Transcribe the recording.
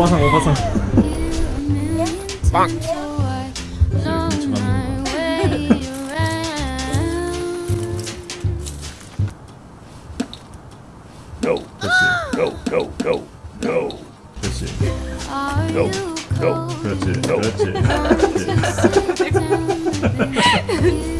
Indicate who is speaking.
Speaker 1: 오바상 오바상.
Speaker 2: 빵.
Speaker 3: No,
Speaker 1: 그렇지
Speaker 3: no, no, no, no,
Speaker 1: 그렇지
Speaker 3: no, no.
Speaker 1: 그렇지 그렇지 그렇지.